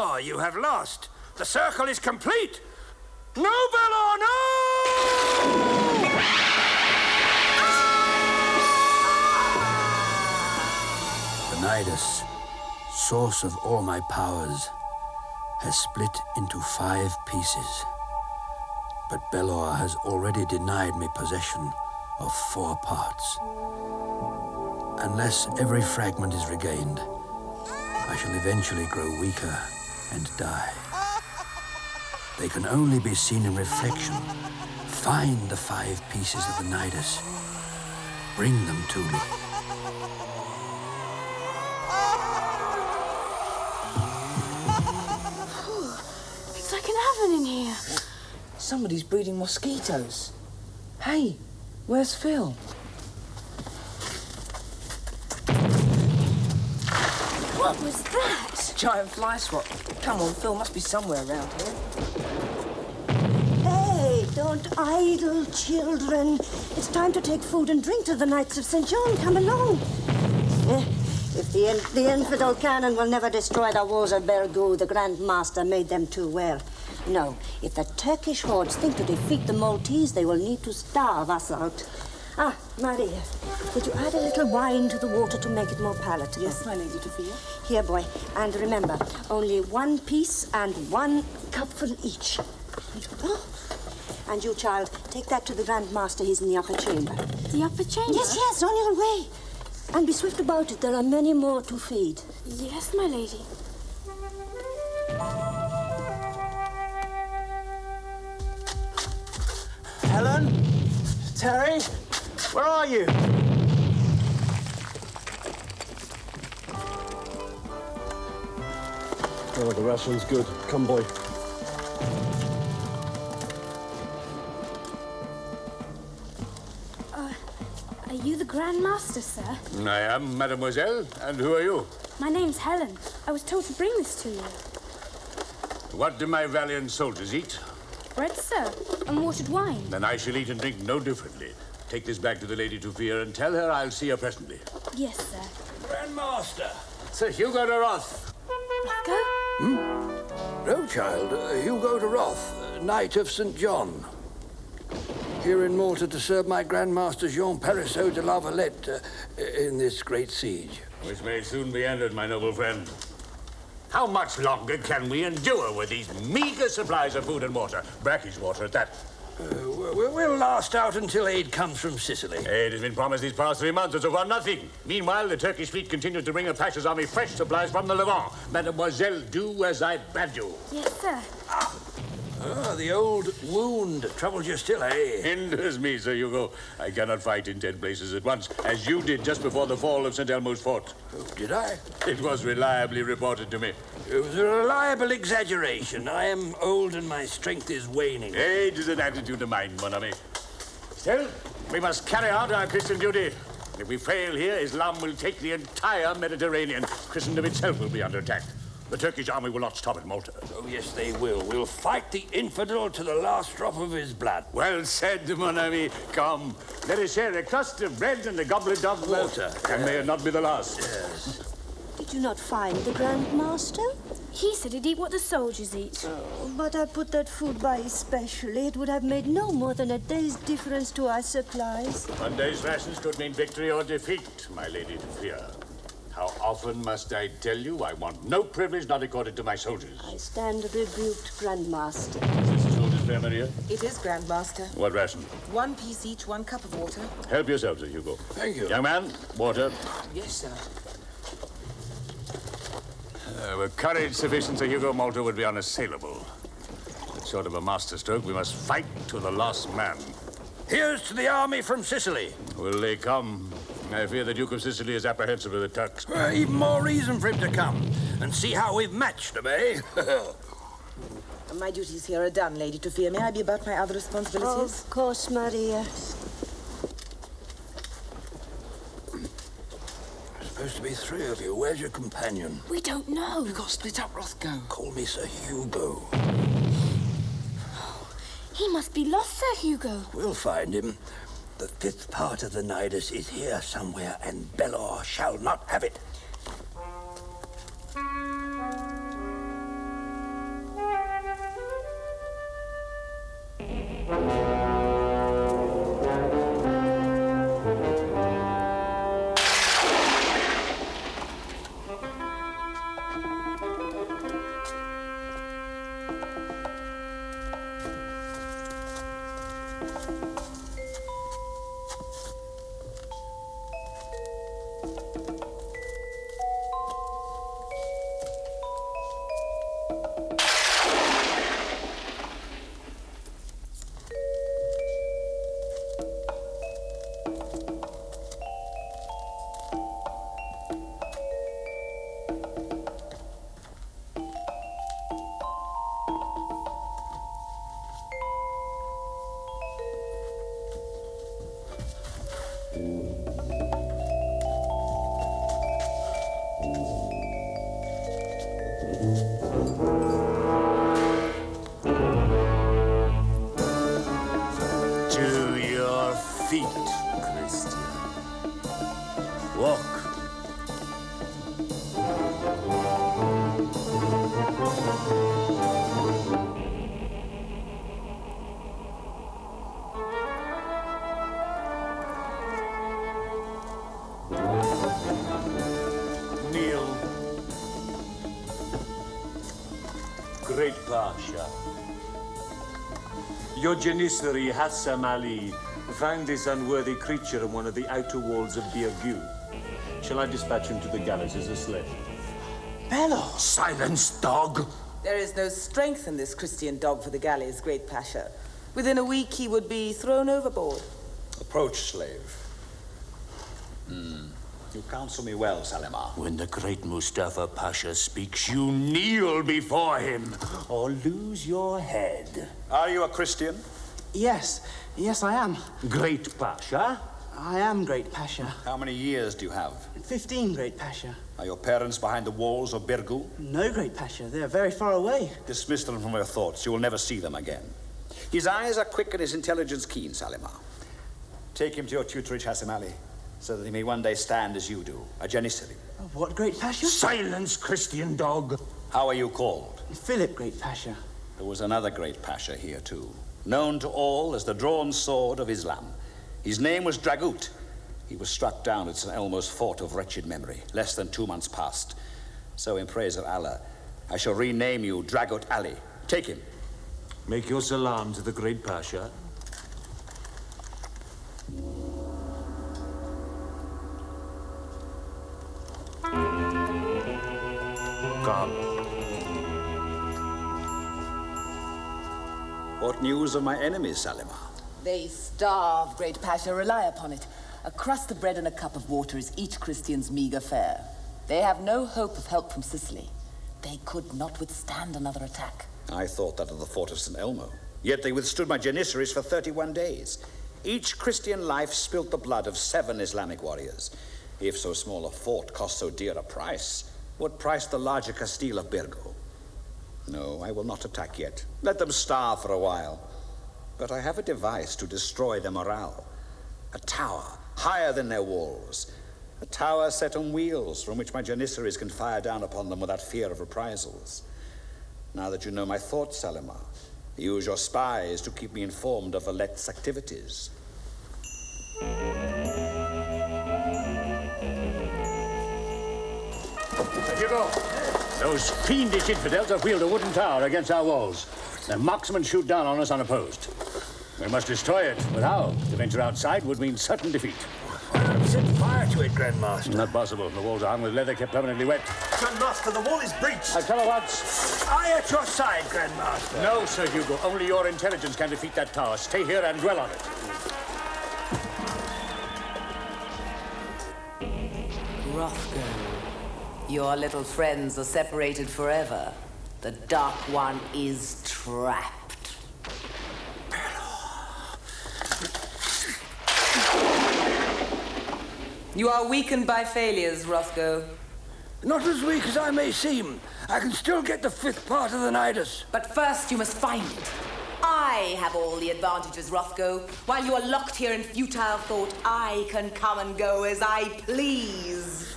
Belor, you have lost. The circle is complete. No, Belor, no! Nidus, source of all my powers, has split into five pieces. But Belor has already denied me possession of four parts. Unless every fragment is regained, I shall eventually grow weaker and die. They can only be seen in reflection. Find the five pieces of the Nidus. Bring them to me. It's like an oven in here. Somebody's breeding mosquitoes. Hey, where's Phil? What was that? Giant fly swat. Come on, Phil must be somewhere around here. Hey, don't idle, children. It's time to take food and drink to the Knights of St. John. Come along. Eh, If the, in- the infidel cannon will never destroy the walls of Birgu, the Grand Master made them too well. No, if the Turkish hordes think to defeat the Maltese, they will need to starve us out. Ah, Maria, would you add a little wine to the water to make it more palatable? Yes, my Lady Sophia. Here, boy. And remember, only one piece and one cupful each. Oh. And you, child, take that to the Grand Master. He's in the upper chamber. The upper chamber? Yes, yes, on your way. And be swift about it. There are many more to feed. Yes, my lady. Helen? Terry? Where are you? Oh, the ration's good. Come, boy. Uh, are you the Grand Master, sir? I am, mademoiselle. And who are you? My name's Helen. I was told to bring this to you. What do my valiant soldiers eat? Bread, sir, and watered wine. Then I shall eat and drink no differently. Take this back to the Lady Tufir and tell her I'll see her presently. Yes, sir. Grand Master. Sir Hugo de Roth. Go. No, child. Uh, Hugo de Roth, uh, Knight of St. John. Here in Malta to serve my Grand Master Jean Parisot de la Valette uh, in this great siege. Which may soon be ended, my noble friend. How much longer can we endure with these meager supplies of food and water? Brackish water at that. Uh, we'll, we'll last out until aid comes from Sicily. Aid has been promised these past three months, and so far nothing. Meanwhile, the Turkish fleet continues to bring the Pasha's army fresh supplies from the Levant. Mademoiselle, do as I bade you. Yes, sir. Ah, the old wound troubles you still, eh? Hinders me, Sir Hugo. I cannot fight in ten places at once, as you did just before the fall of St. Elmo's fort. Oh, did I? It was reliably reported to me. It was a reliable exaggeration. I am old and my strength is waning. Age is an attitude of mind, mon ami. Still, we must carry out our Christian duty. If we fail here, Islam will take the entire Mediterranean. Christendom itself will be under attack. The Turkish army will not stop at Malta. Oh, yes, they will. We'll fight the infidel to the last drop of his blood. Well said, mon ami. Come, let us share a crust of bread and a goblet of Water. And may it not be the last. Yes. Did you not find the Grand Master? He said he'd eat what the soldiers eat. Oh, but I put that food by especially. It would have made no more than a day's difference to our supplies. One day's rations could mean victory or defeat, my lady to fear. How often must I tell you I want no privilege not accorded to my soldiers? I stand rebuked, Grandmaster. Is this soldiers, Fair Maria? It is, Grandmaster. What ration? One piece each, one cup of water. Help yourself, Sir Hugo. Thank you. Young man, water. Yes, sir. Uh, with courage sufficient, Sir Hugo, Malta would be unassailable. But short of a masterstroke, we must fight to the last man. Here's to the army from Sicily. Will they come? I fear the Duke of Sicily is apprehensive of the Turks. Uh, even more reason for him to come and see how we've matched them, eh? My duties here are done, Lady Tufir. May I be about my other responsibilities? Of course, Maria. Supposed to be three of you. Where's your companion? We don't know. We got split up, Rothgo. Call me Sir Hugo. He must be lost, Sir Hugo. We'll find him. The fifth part of the Nidus is here somewhere, and Belor shall not have it. Walk. Kneel. Great Pasha. Your Janissary Hassan Ali found this unworthy creature in one of the outer walls of Birgu. Shall I dispatch him to the galleys as a slave? Bello! Silence, dog! There is no strength in this Christian dog for the galleys, Great Pasha. Within a week, he would be thrown overboard. Approach, slave. Hmm. You counsel me well, Salimar. When the great Mustafa Pasha speaks, you kneel before him or lose your head. Are you a Christian? Yes, yes, I am. Great Pasha? I am Great Pasha. How many years do you have? Fifteen, Great Pasha. Are your parents behind the walls of Birgu? No, Great Pasha. They're very far away. Dismiss them from your thoughts. You will never see them again. His eyes are quick and his intelligence keen, Salimar. Take him to your tutorage, Hassan Ali, so that he may one day stand as you do, a Janissary. What, Great Pasha? Silence, Christian dog. How are you called? Philip, Great Pasha. There was another great Pasha here, too, known to all as the drawn sword of Islam. His name was Dragut. He was struck down at St. Elmo's fort of wretched memory, less than two months past. So, in praise of Allah, I shall rename you Dragut Ali. Take him. Make your salam to the great Pasha. Come. What news of my enemies, Salimar? They starve, Great Pasha. Rely upon it. A crust of bread and a cup of water is each Christian's meager fare. They have no hope of help from Sicily. They could not withstand another attack. I thought that of the fort of St. Elmo. Yet they withstood my Janissaries for 31 days. Each Christian life spilt the blood of seven Islamic warriors. If so small a fort cost so dear a price, what price the larger Castile of Birgu? No, I will not attack yet. Let them starve for a while. But I have a device to destroy their morale. A tower higher than their walls. A tower set on wheels from which my Janissaries can fire down upon them without fear of reprisals. Now that you know my thoughts, Salimar, use your spies to keep me informed of Valet's activities. Hugo, those fiendish infidels have wheeled a wooden tower against our walls. Their marksmen shoot down on us unopposed. We must destroy it, but how? To venture outside would mean certain defeat. Set fire to it, Grandmaster. Not possible. The walls are hung with leather kept permanently wet. Grandmaster, the wall is breached. I tell you once. I at your side, Grandmaster. no, Sir Hugo. Only your intelligence can defeat that tower. Stay here and dwell on it. Rothgo, your little friends are separated forever. The Dark One is trapped. You are weakened by failures, Rothgo. Not as weak as I may seem. I can still get the fifth part of the Nidus. But first you must find it. I have all the advantages, Rothgo. While you are locked here in futile thought, I can come and go as I please.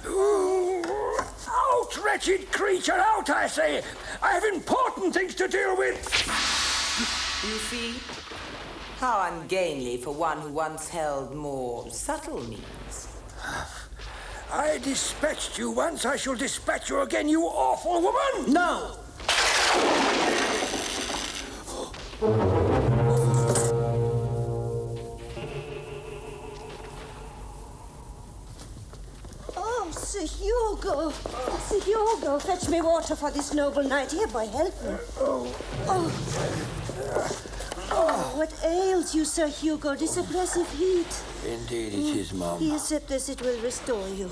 Out, wretched creature, out, I say! I have important things to deal with! You see? How ungainly for one who once held more subtle means. I dispatched you once, I shall dispatch you again, you awful woman! No! Sir Hugo. Sir Hugo, fetch me water for this noble knight. Here, boy, help me. Oh. Oh, Oh, what ails you, Sir Hugo? This oppressive heat. Indeed it is, Mum. Here, sip this, it will restore you.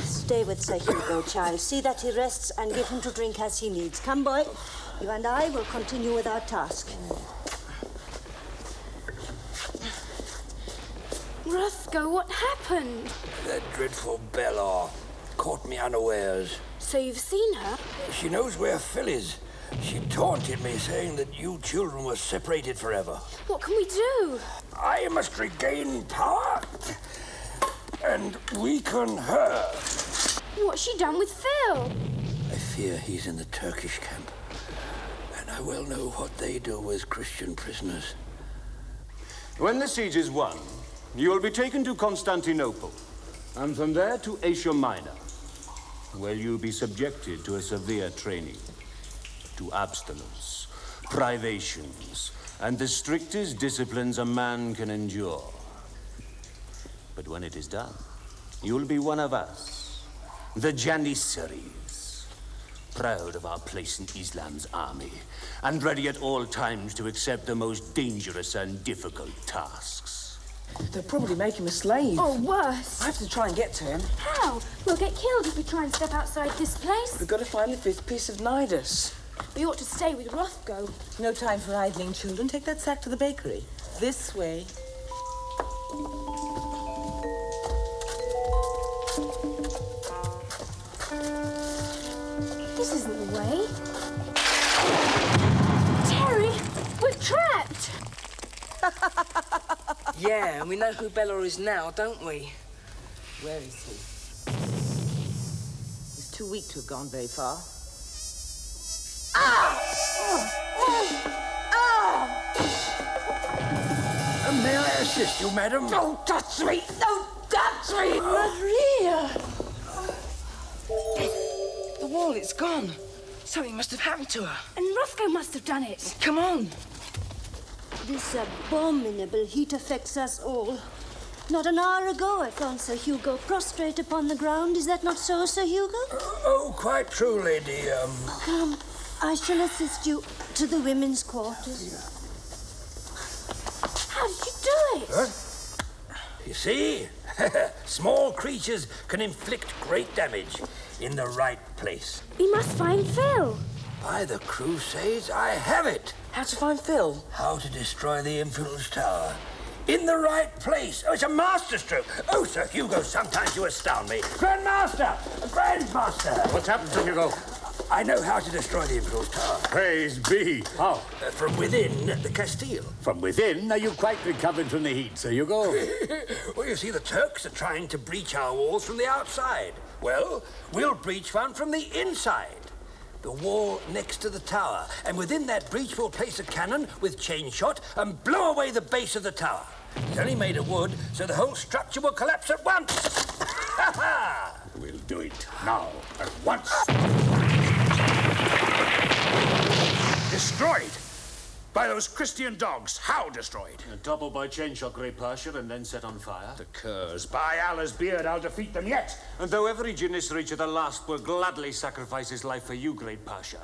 Stay with Sir Hugo, child. See that he rests and give him to drink as he needs. Come, boy. You and I will continue with our task. Rothgo, what happened? That dreadful Belor caught me unawares. So you've seen her? She knows where Phil is. She taunted me, saying that you children were separated forever. What can we do? I must regain power and weaken her. What's she done with Phil? I fear he's in the Turkish camp. And I well know what they do with Christian prisoners. When the siege is won, you will be taken to Constantinople, and from there to Asia Minor, where you'll be subjected to a severe training, to abstinence, privations, and the strictest disciplines a man can endure. But when it is done, you'll be one of us, the Janissaries, proud of our place in Islam's army, and ready at all times to accept the most dangerous and difficult tasks. They'll probably make him a slave. Or worse. I have to try and get to him. How? We'll get killed if we try and step outside this place. We've got to find the fifth piece of Nidus. We ought to stay with Rothgo. No time for idling, children. Take that sack to the bakery. This way. This isn't the way. Terry, we're trapped. Yeah, and we know who Belor is now, don't we? Where is he? He's too weak to have gone very far. Uh, may I assist you, madam? Don't touch me! Don't touch me! Maria! The wall, it's gone. Something must have happened to her. And Rothgo must have done it. Come on. This abominable heat affects us all. Not an hour ago, I found Sir Hugo prostrate upon the ground. Is that not so, Sir Hugo? Oh, quite true, lady. Um, Come, I shall assist you to the women's quarters. How did you do it? you see? Small creatures can inflict great damage in the right place. We must find Phil. By the Crusades, I have it! How to find Phil? How to destroy the Infidels' Tower. In the right place. Oh, it's a masterstroke. Oh, Sir Hugo, sometimes you astound me. Grandmaster! Grandmaster! What's happened, Sir Hugo? I know how to destroy the Imperial Tower. Praise be. How? Uh, from within the Castile. From within? Are you quite recovered from the heat, Sir Hugo? well, you see, the Turks are trying to breach our walls from the outside. Well, we'll breach one from the inside. The wall next to the tower. And within that breach, we'll place a cannon with chain shot and blow away the base of the tower. It's only made of wood, so the whole structure will collapse at once. Ha ha! We'll do it now, at once. Destroyed! By those Christian dogs. How destroyed? Double by chain shot, Great Pasha, and then set on fire. The curs. By Allah's beard, I'll defeat them yet. And though every Janissary to the last will gladly sacrifice his life for you, Great Pasha,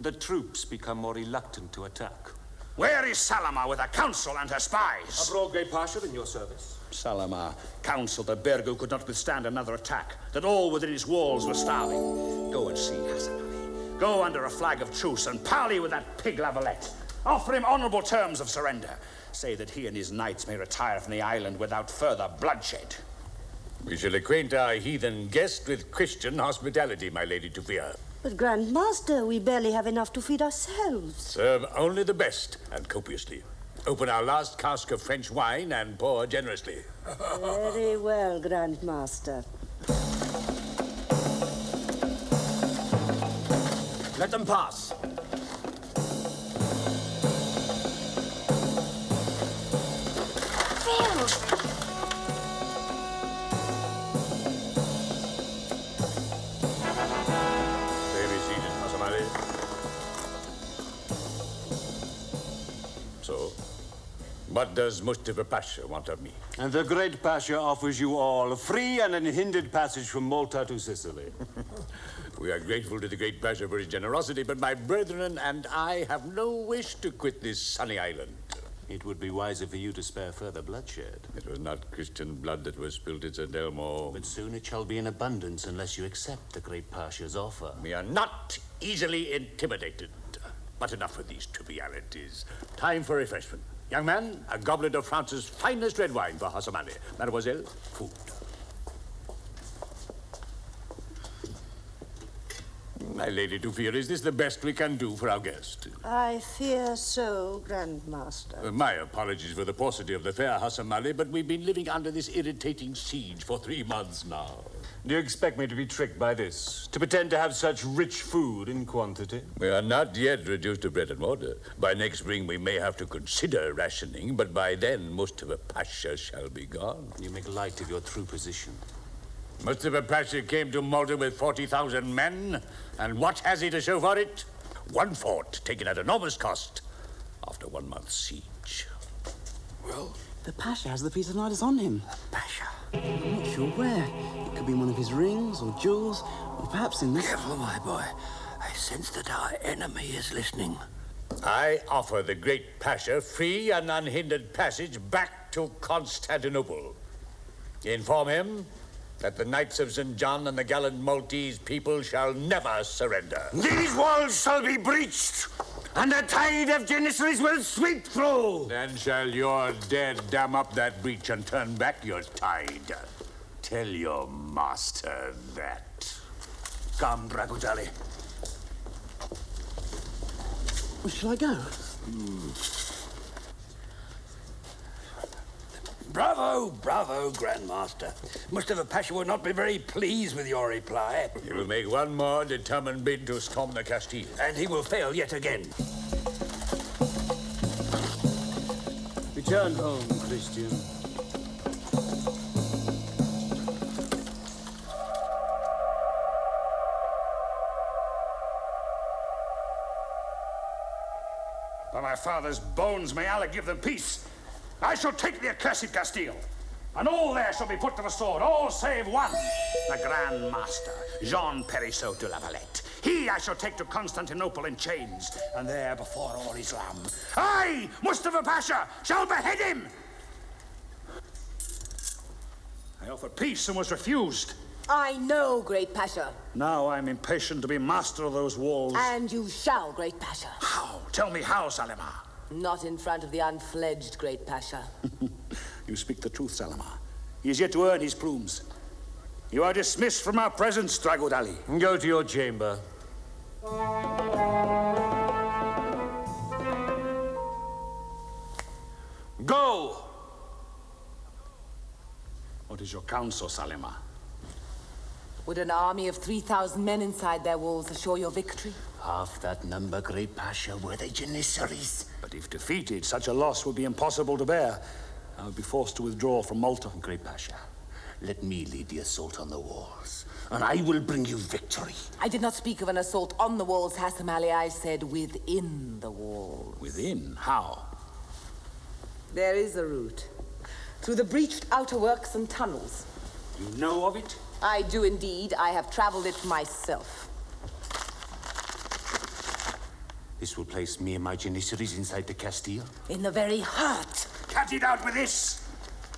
the troops become more reluctant to attack. Where is Salama with her council and her spies? Abroad, Great Pasha, in your service. Salama counseled that Birgu could not withstand another attack, that all within his walls were starving. Go and see Hassan Ali. Go under a flag of truce and parley with that pig La Valette. Offer him honorable terms of surrender. Say that he and his knights may retire from the island without further bloodshed. We shall acquaint our heathen guest with Christian hospitality, my Lady Tufia. But, Grand Master, we barely have enough to feed ourselves. Serve only the best, and copiously. Open our last cask of French wine and pour generously. Very well, Grand Master. Let them pass. Phil! Stay be seated, Masamali. So, what does Mustafa Pasha want of me? And the Great Pasha offers you all a free and unhindered passage from Malta to Sicily. We are grateful to the great Pasha for his generosity, but my brethren and I have no wish to quit this sunny island. It would be wiser for you to spare further bloodshed. It was not Christian blood that was spilled at St. Elmo. But soon it shall be in abundance unless you accept the Great Pasha's offer. We are not easily intimidated. But enough of these trivialities. Time for refreshment. Young man, a goblet of France's finest red wine for Hassan Ali. Mademoiselle, food. My Lady Dufir, is this the best we can do for our guest? I fear so, Grand Master. Uh, my apologies for the paucity of the fare, Hassan Ali, but we've been living under this irritating siege for three months now. Do you expect me to be tricked by this? To pretend to have such rich food in quantity? We are not yet reduced to bread and water. By next spring, we may have to consider rationing, but by then, Mustafa Pasha shall be gone. You make light of your true position. Mustafa Pasha came to Malta with 40,000 men, and what has he to show for it? One fort, taken at enormous cost, after one month's siege. Well, the Pasha has the piece of Nidus on him. The Pasha. I'm not sure where. It could be one of his rings or jewels, or perhaps in this. Careful, my boy. I sense that our enemy is listening. I offer the great Pasha free and unhindered passage back to Constantinople. Inform him that the Knights of St. John and the gallant Maltese people shall never surrender. These walls shall be breached, and a tide of Janissaries will sweep through. Then shall your dead dam up that breach and turn back your tide. Tell your master that. Come, Dragut Ali. Where shall I go? Hmm. Bravo, bravo, Grandmaster. Mustafa Pasha will not be very pleased with your reply. He will make one more determined bid to storm the Castile. And he will fail yet again. Return home, Christian. By my father's bones, may Allah give them peace. I shall take the accursed Castile, and all there shall be put to the sword, all save one, the Grand Master, Jean Parisot de la Valette. He I shall take to Constantinople in chains, and there before all Islam, I, Mustafa Pasha, shall behead him. I offered peace and was refused. I know, Great Pasha. Now I'm impatient to be master of those walls. And you shall, Great Pasha. How? Tell me how, Salima. Not in front of the unfledged Great Pasha. You speak the truth, Salama. He is yet to earn his plumes. You are dismissed from our presence, Dragut Ali. Go to your chamber. Go! What is your counsel, Salima? Would an army of 3,000 men inside their walls assure your victory? Half that number, Great Pasha, were the Janissaries. But if defeated, such a loss would be impossible to bear. I would be forced to withdraw from Malta. Great Pasha, let me lead the assault on the walls, and I will bring you victory. I did not speak of an assault on the walls, Hassan Ali. I said within the walls. Within? How? There is a route. Through the breached outer works and tunnels. You know of it? I do indeed. I have traveled it myself. This will place me and my Janissaries inside the Castile. In the very heart. Cut it out with this!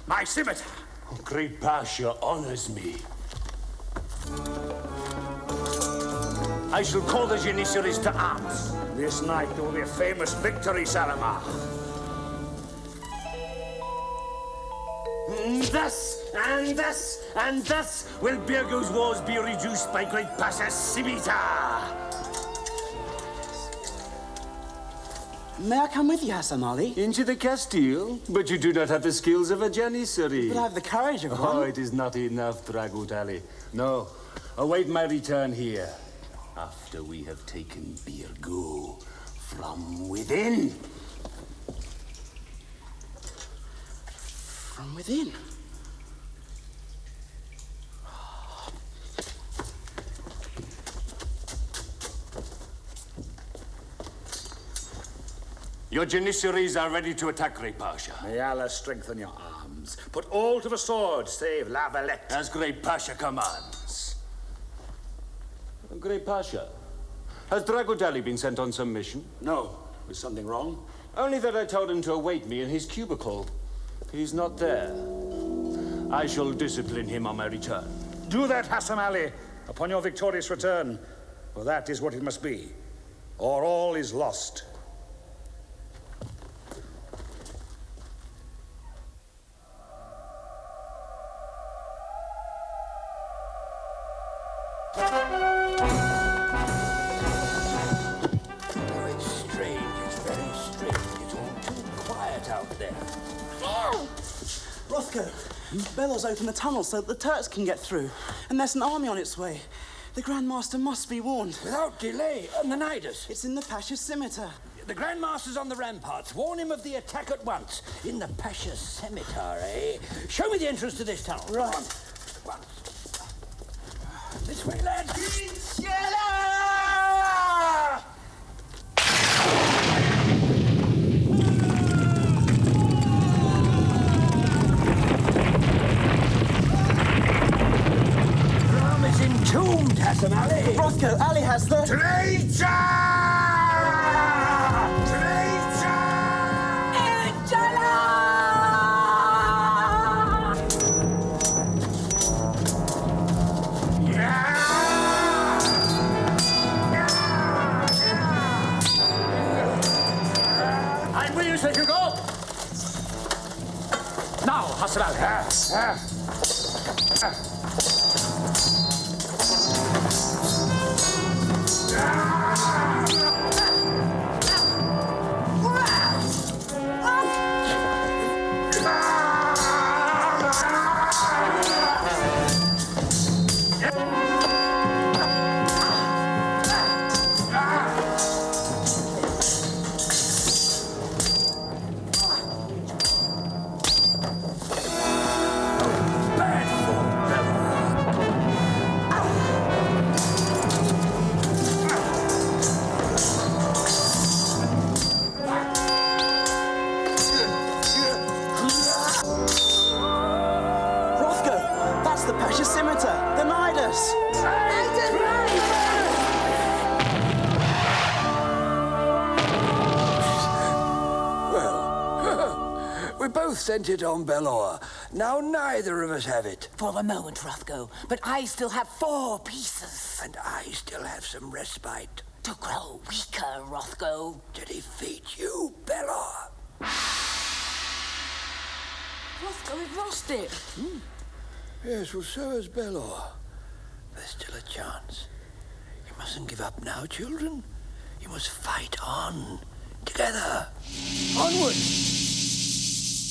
My scimitar! Oh, Great Pasha honors me. I shall call the Janissaries to arms. This night there will be a famous victory, Salama. Thus, and thus, and thus will Birgu's wars be reduced by Great Pasha's scimitar. May I come with you, Hassan Ali? Into the Castile? But you do not have the skills of a Janissary. But I have the courage of one. Oh, it is not enough, Dragut Ali. No, await my return here. After we have taken Birgu from within. From within. Your Janissaries are ready to attack Great Pasha. May Allah strengthen your arms. Put all to the sword, save La Valette. As Great Pasha commands. Great Pasha, has Dragut Ali been sent on some mission? No. Is something wrong? Only that I told him to await me in his cubicle. He's not there. I shall discipline him on my return. Do that, Hassan Ali, upon your victorious return. For that is what it must be. Or all is lost. Belor's opened the tunnel so that the Turks can get through. And there's an army on its way. The Grand Master must be warned. Without delay, on the Nidus. It's in the Pasha's scimitar. The Grand Master's on the ramparts. Warn him of the attack at once. In the Pasha's scimitar, eh? Show me the entrance to this tunnel. Right. This way, lads. Ram is entombed, Hassan Ali. Rothgo, Ali has the... Traitor! I'm with you, so you go. Now, Hassan Ali. Rothgo, it on Belor. Now neither of us have it. For the moment, Rothgo. But I still have four pieces. And I still have some respite To grow weaker, Rothgo. to defeat you, Belor. Rothgo, we've lost it. Hmm. Yes, well, so has Belor. There's still a chance. You mustn't give up now, children. You must fight on. Together. Onward.